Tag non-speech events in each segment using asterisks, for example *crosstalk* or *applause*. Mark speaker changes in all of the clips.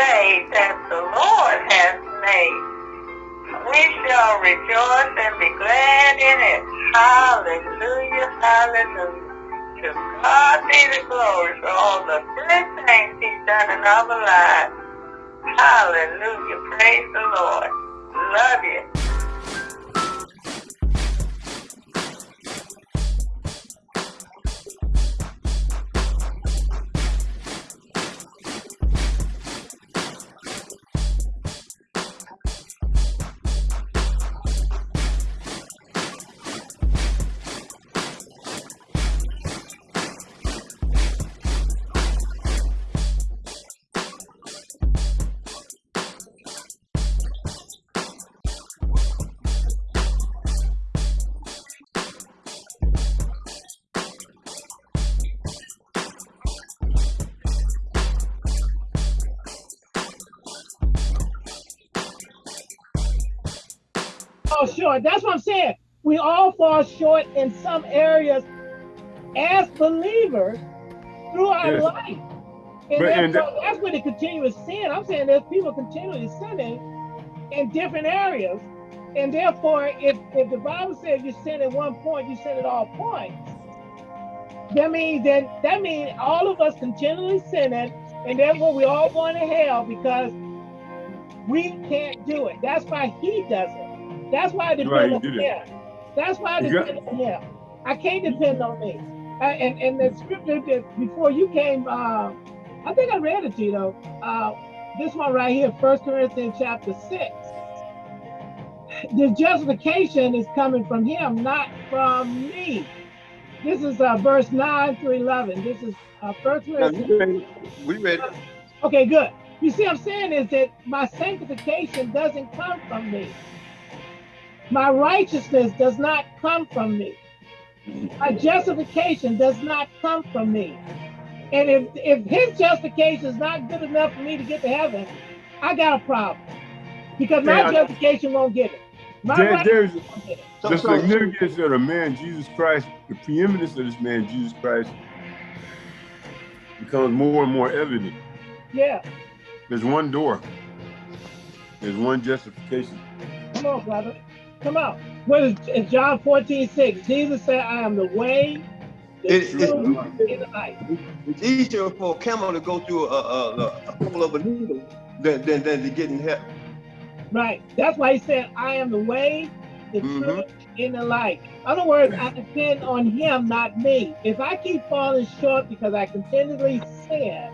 Speaker 1: day that the Lord has made. We shall rejoice and be glad in it. Hallelujah, hallelujah. To God be the glory for all the good things he's done in our lives. Hallelujah, praise the Lord. Love you.
Speaker 2: Short. That's what I'm saying. We all fall short in some areas as believers through our yes. life. And, and that's, that's where the continuous sin. I'm saying there's people continually sinning in different areas. And therefore, if, if the Bible says you sin at one point, you sin at all points, that means that that means all of us continually sinning, and therefore we all going to hell because we can't do it. That's why he does it. That's why I depend right, on him. That's why I depend on him. I can't depend on me. I, and, and the scripture that before you came, uh, I think I read it to you though. Uh, this one right here, First Corinthians chapter 6. The justification is coming from him, not from me. This is uh, verse 9 through 11. This is uh, First Corinthians.
Speaker 3: We read it.
Speaker 2: Okay, good. You see, I'm saying is that my sanctification doesn't come from me. My righteousness does not come from me. My justification does not come from me. And if, if his justification is not good enough for me to get to heaven, I got a problem. Because my yeah, justification won't get it. My
Speaker 4: there, there's the significance of the man Jesus Christ, the preeminence of this man Jesus Christ becomes more and more evident.
Speaker 2: Yeah.
Speaker 4: There's one door. There's one justification.
Speaker 2: Come on, brother. Come out. What is in John 14, 6? Jesus said, I am the way, the it, truth, and the life.
Speaker 3: It's easier for a camel to go through a, a, a hole of a needle than, than, than to get in heaven.
Speaker 2: Right. That's why he said, I am the way, the mm -hmm. truth, and the life. In other words, I depend on him, not me. If I keep falling short because I continually sin,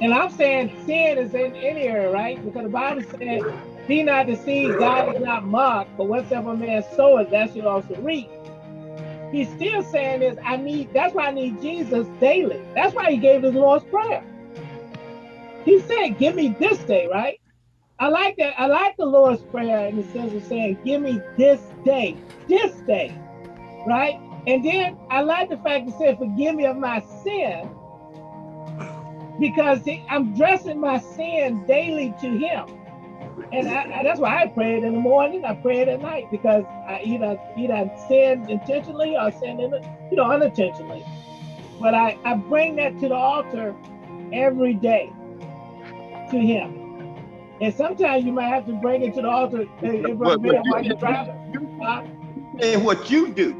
Speaker 2: and I'm saying sin is in any area, right? Because the Bible said be not deceived, God is not mocked, but whatsoever man soweth, that shall also reap. He's still saying this, I need, that's why I need Jesus daily. That's why he gave his Lord's Prayer. He said, give me this day, right? I like that. I like the Lord's Prayer in the sense of saying, give me this day, this day, right? And then I like the fact that said, forgive me of my sin, because I'm dressing my sin daily to him and I, I, that's why I prayed in the morning. I prayed at night because I either either sinned intentionally or sinned in, you know, unintentionally. But I, I bring that to the altar every day to Him. And sometimes you might have to bring it to the altar uh, and what, what while you're driving.
Speaker 3: And what you do,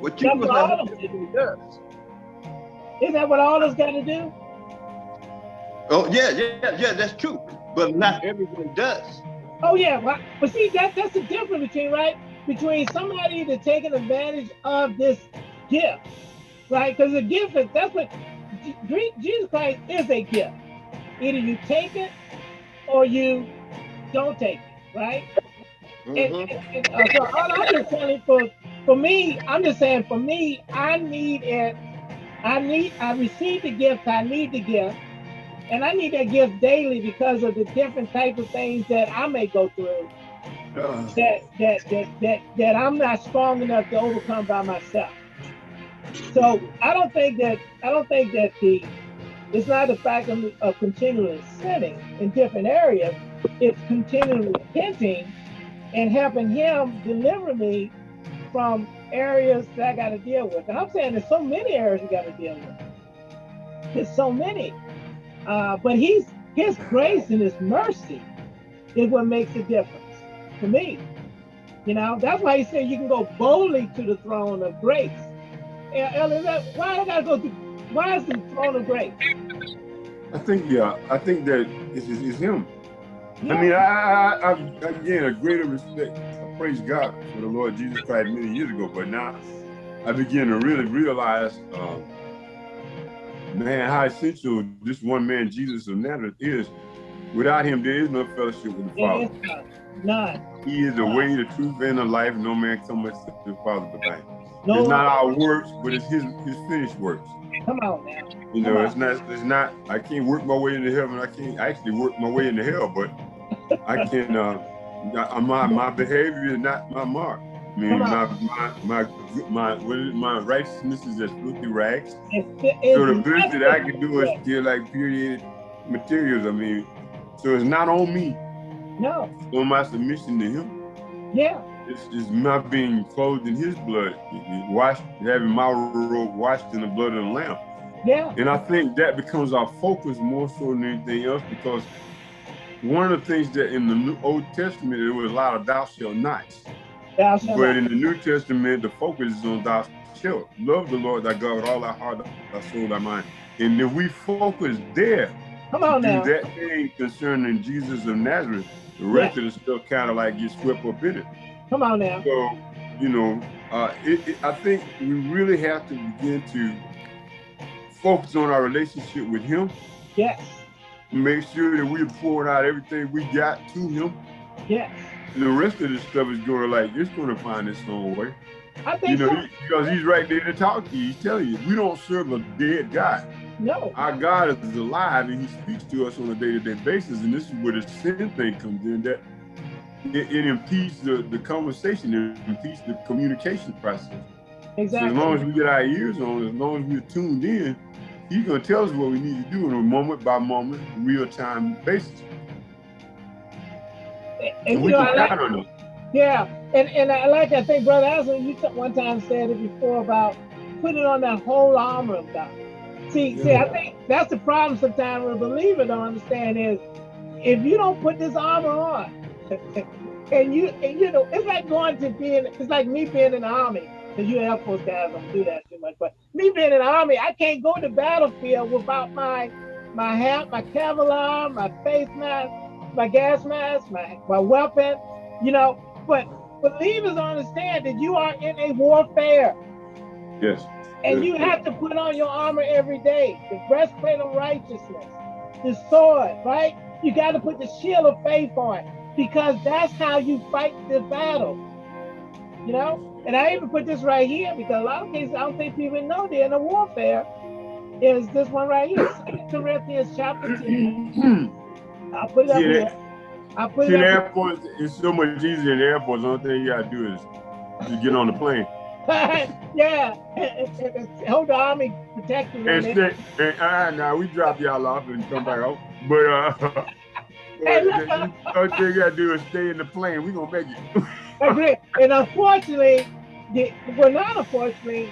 Speaker 3: what you
Speaker 2: that's what all of
Speaker 3: do does.
Speaker 2: Isn't that what all of us got to do?
Speaker 3: Oh yeah, yeah, yeah. That's true but not everyone does.
Speaker 2: Oh yeah, well, but see that that's the difference between right between somebody that's taking advantage of this gift, right? Because the gift is that's what Jesus Christ is a gift. Either you take it or you don't take it, right? Mm -hmm. and, mm-hmm. and, and uh, so all I'm just telling for for me, I'm just saying for me, I need it. I need I received the gift. I need the gift and I need that gift daily because of the different type of things that I may go through uh, that, that, that, that, that I'm not strong enough to overcome by myself. So I don't think that, I don't think that the, it's not the fact of, of continually sinning in different areas. It's continually repenting and helping him deliver me from areas that I got to deal with. And I'm saying there's so many areas we got to deal with. There's so many. Uh, but he's His grace and his mercy is what makes a difference to me. You know, that's why he said you can go boldly to the throne of grace. Ellie, why I gotta go to why is the throne of grace?
Speaker 4: I think yeah, I think that it's, it's him. Yeah. I mean, I, I, I, again a greater respect. I praise God for the Lord Jesus Christ many years ago, but now I begin to really realize, uh, man, how essential this one man Jesus of Nazareth is. Without him, there is no fellowship with the Father.
Speaker 2: None.
Speaker 4: He is the way, the truth, and the life. No man comes to the Father but by him. No, it's not our works, but it's his his finished works.
Speaker 2: Come on now.
Speaker 4: You know, it's not it's not I can't work my way into heaven. I can't actually work my way into hell, but I can uh my my behavior is not my mark. I mean my my my my what is my righteousness is as filthy rags. so the best that I can do is still like period materials. I mean, so it's not on me.
Speaker 2: No.
Speaker 4: It's on my submission to him.
Speaker 2: Yeah.
Speaker 4: It's just my being clothed in his blood, washed, having my robe washed in the blood of the Lamb.
Speaker 2: Yeah.
Speaker 4: And I think that becomes our focus more so than anything else because one of the things that in the New Old Testament there was a lot of thou shalt nots. But in the New Testament, the focus is on thou shalt. Love the Lord thy God with all thy heart, thy soul, thy mind. And if we focus there,
Speaker 2: Come on now.
Speaker 4: that thing concerning Jesus of Nazareth, the rest yeah. of the stuff kind of like gets swept up in it.
Speaker 2: Come on now.
Speaker 4: So, you know, uh, it, it, I think we really have to begin to focus on our relationship with Him.
Speaker 2: Yes.
Speaker 4: Make sure that we're pouring out everything we got to Him.
Speaker 2: Yes.
Speaker 4: The rest of the stuff is going to like, it's going to find its own way.
Speaker 2: I think
Speaker 4: you know,
Speaker 2: so.
Speaker 4: he, because He's right there to talk to you. He's telling you, we don't serve a dead God.
Speaker 2: No.
Speaker 4: Our God is alive and He speaks to us on a day-to-day -day basis. And this is where the sin thing comes in that it, it impedes the, the conversation, it impedes the communication process.
Speaker 2: Exactly.
Speaker 4: So as long as we get our ears on, as long as we're tuned in, he's gonna tell us what we need to do on a moment by moment, real time basis.
Speaker 2: And, we know, can like, on Yeah, and and I like I think Brother Aslan, you one time said it before about putting on that whole armor of God. See, yeah. see, I think that's the problem sometimes with a believer don't understand is if you don't put this armor on, *laughs* and you and you know, it's like going to being it's like me being in the army. Because you Air Force guys don't do that too much. But me being in the army, I can't go to the battlefield without my my hat, my Kevlar, my face mask, my gas mask, my, my weapon, you know. But believers understand that you are in a warfare.
Speaker 4: Yes.
Speaker 2: And
Speaker 4: yes.
Speaker 2: you have to put on your armor every day, the breastplate of righteousness, the sword, right? You got to put the shield of faith on because that's how you fight the battle. You know? And I even put this right here because a lot of cases I don't think people know they're in a warfare. Is this one right here, Corinthians chapter 10. *clears throat* I'll put it up here. I put
Speaker 4: See,
Speaker 2: it up
Speaker 4: airport, it's so much easier in the airport. The only thing you gotta do is just get on the plane. *laughs*
Speaker 2: yeah, *laughs* hold the army protector.
Speaker 4: And stay, and, uh, now we drop y'all off and come back home. But uh, *laughs* the only thing you gotta do is stay in the plane. We gonna make it.
Speaker 2: Agree. And unfortunately, the, well, not unfortunately,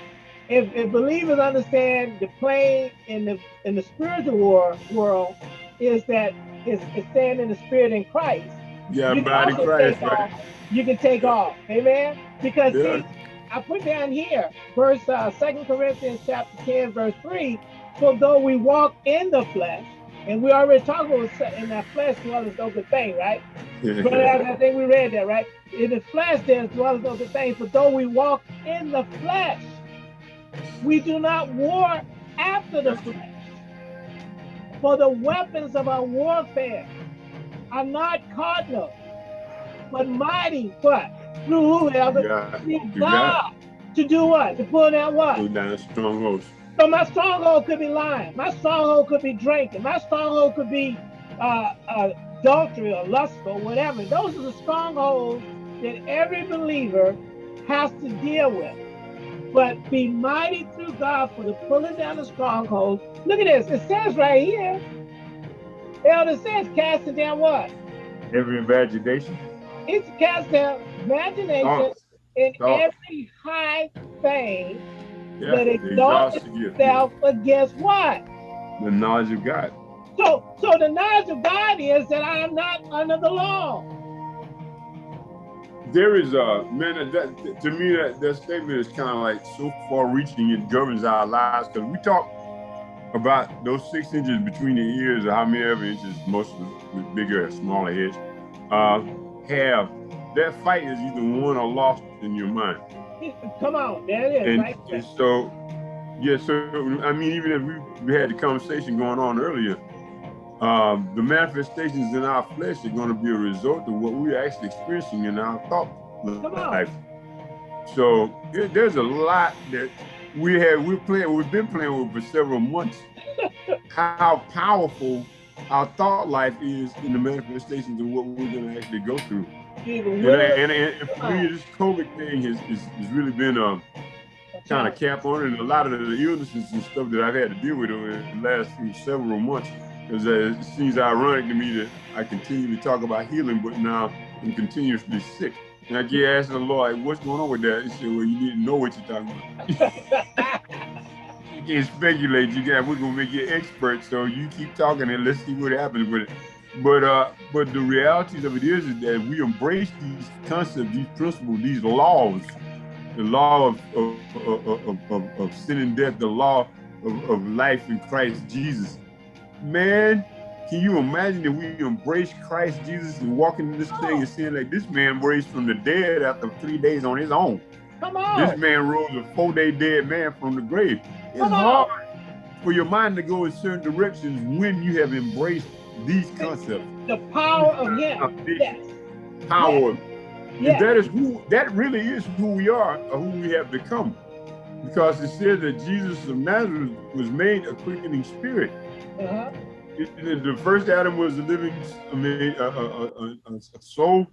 Speaker 2: if, if believers understand the plane in the in the spiritual war world is that it's, it's staying in the spirit in Christ.
Speaker 4: Yeah, body Christ, right?
Speaker 2: Off, you can take off. Amen. Because yeah. see, I put down here, verse uh, 2 Corinthians chapter 10, verse 3. for though we walk in the flesh, and we already talked about in that flesh dwelleth no good thing, right? but I think we read that, right? In the flesh there dwelleth no good thing. For though we walk in the flesh, we do not war after the flesh. For the weapons of our warfare are not carnal, but mighty, what? Through whoever? God. To do what? To pull down what?
Speaker 4: Pull down strongholds.
Speaker 2: So my stronghold could be lying. My stronghold could be drinking. My stronghold could be uh, uh, adultery or lust or whatever. Those are the strongholds that every believer has to deal with. But be mighty through God for the pulling down the strongholds. Look at this. It says right here. Elder says casting down what?
Speaker 4: Every imagination.
Speaker 2: It's casting down imagination in every high thing yeah, that exalts itself against what?
Speaker 4: The knowledge of God.
Speaker 2: So, so the knowledge of God is that I am not under the law.
Speaker 4: There is a man that to me that, that statement is kind of like so far reaching it governs our lives because we talk about those six inches between the ears or how many ever inches most of the bigger or smaller heads uh, have that fight is either won or lost in your mind. *laughs*
Speaker 2: Come on, there it is.
Speaker 4: And,
Speaker 2: right
Speaker 4: and so, yeah, so I mean, even if we, we had the conversation going on earlier, um, the manifestations in our flesh are going to be a result of what we're actually experiencing in our thought life. So there's a lot that we have we're playing we've been playing with for several months. how powerful our thought life is in the manifestations of what we're going to actually go through. And, and, and, for me, this COVID thing has, has, has really been a kind of cap on it. And a lot of the illnesses and stuff that I've had to deal with over the last several months, because uh, it seems ironic to me that I continue to talk about healing, but now I'm continuously sick. And I get asked the Lord, what's going on with that? He said, well, you need to know what you're talking about. *laughs* you can't speculate. You got, we're going to make you expert. So you keep talking and let's see what happens with it. But uh, but the realities of it is, is that we embrace these concepts, these principles, these laws, the law of of, of, of, of sin and death, the law of, of life in Christ Jesus. Man, can you imagine if we embrace Christ Jesus and walk into this thing and seeing like this man raised from the dead after three days on his own.
Speaker 2: Come on.
Speaker 4: This man rose a four-day dead man from the grave. It's hard for your mind to go in certain directions when you have embraced these concepts.
Speaker 2: The power of Him. Yes.
Speaker 4: Power. Yes. yes. that is who. That really is who we are, or who we have become, because it says that Jesus of Nazareth was made a quickening spirit. Uh -huh. The first Adam was a living, I mean, a, a, a, a soul,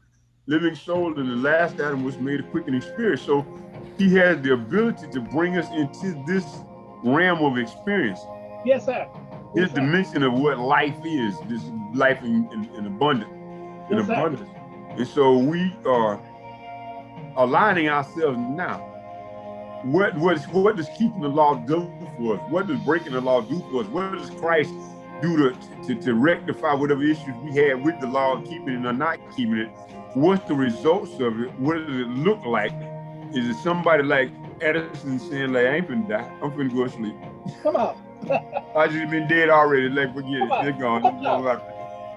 Speaker 4: living soul, and the last Adam was made a quickening spirit. So he has the ability to bring us into this realm of experience.
Speaker 2: Yes, sir
Speaker 4: his dimension of what life is, this life in, in, in abundance, in exactly. abundance. And so we are aligning ourselves now. What was what does keeping the law do for us? What does breaking the law do for us? What does Christ do to, to, to rectify whatever issues we had with the law, keeping it or not keeping it? What's the results of it? What does it look like? Is it somebody like Edison saying, like, I ain't finna die, I'm finna go to sleep?
Speaker 2: Come on. *laughs*
Speaker 4: I just been dead already. Like forget it. They're gone.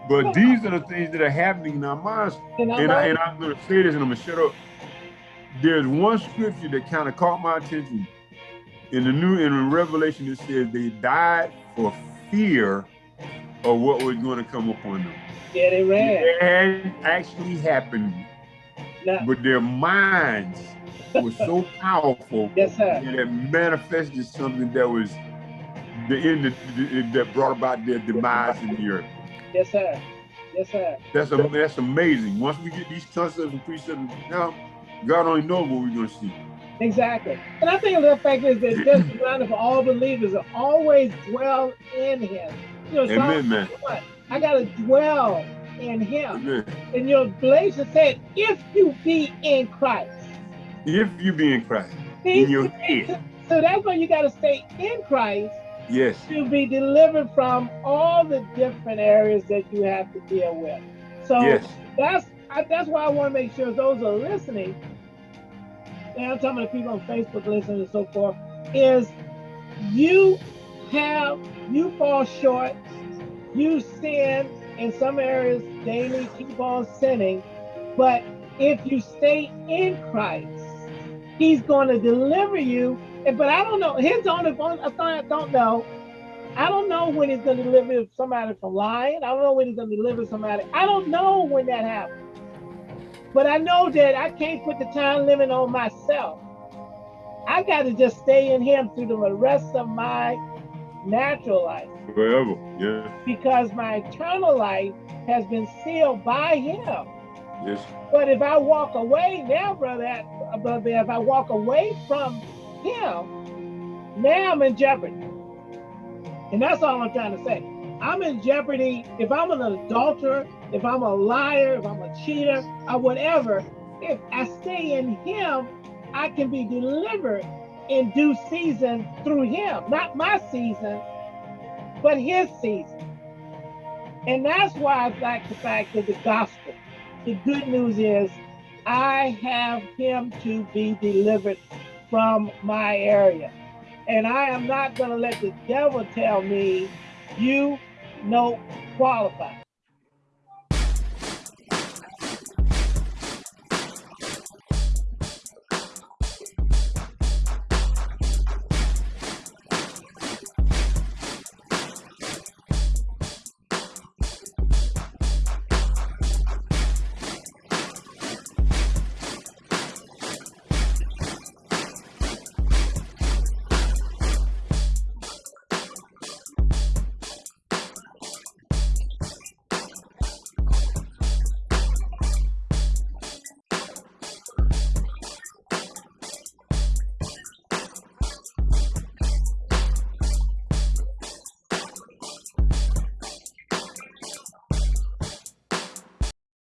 Speaker 4: But these are the things that are happening in our minds. And, I, and I'm gonna say this and I'm gonna shut up. There's one scripture that kind of caught my attention. In the new in Revelation, it says they died for fear of what was going to come upon them.
Speaker 2: Yeah, they ran.
Speaker 4: It actually happened. But their minds were so *laughs* powerful
Speaker 2: yes, sir.
Speaker 4: that it manifested something that was the end that, that brought about their demise in the earth.
Speaker 2: Yes, sir. Yes, sir.
Speaker 4: That's a, that's amazing. Once we get these concepts and precepts now, God only knows what we're going to see.
Speaker 2: Exactly. And I think the fact is that just grounded *clears throat* for all believers to always dwell in him. You know,
Speaker 4: Amen, man.
Speaker 2: I got to dwell in him.
Speaker 4: Amen.
Speaker 2: And your Galatians said, if you be in Christ.
Speaker 4: If you be in Christ. In your head.
Speaker 2: So that's why you got to stay in Christ
Speaker 4: Yes.
Speaker 2: To be delivered from all the different areas that you have to deal with. So
Speaker 4: yes.
Speaker 2: that's that's why I want to make sure those are listening. And I'm talking to people on Facebook listening and so forth. Is you have you fall short, you sin in some areas daily, keep on sinning, but if you stay in Christ, He's going to deliver you but I don't know. His own, if I don't know. I don't know when he's going to deliver somebody from lying. I don't know when he's going to deliver somebody. I don't know when that happens. But I know that I can't put the time limit on myself. I got to just stay in him through the rest of my natural life.
Speaker 4: Forever, yeah.
Speaker 2: Because my eternal life has been sealed by him.
Speaker 4: Yes.
Speaker 2: But if I walk away now, brother, brother, if I walk away from him, now I'm in jeopardy. And that's all I'm trying to say. I'm in jeopardy if I'm an adulterer, if I'm a liar, if I'm a cheater, or whatever. If I stay in him, I can be delivered in due season through him. Not my season, but his season. And that's why I like the fact that the gospel, the good news is I have him to be delivered from my area. And I am not going to let the devil tell me you no qualify.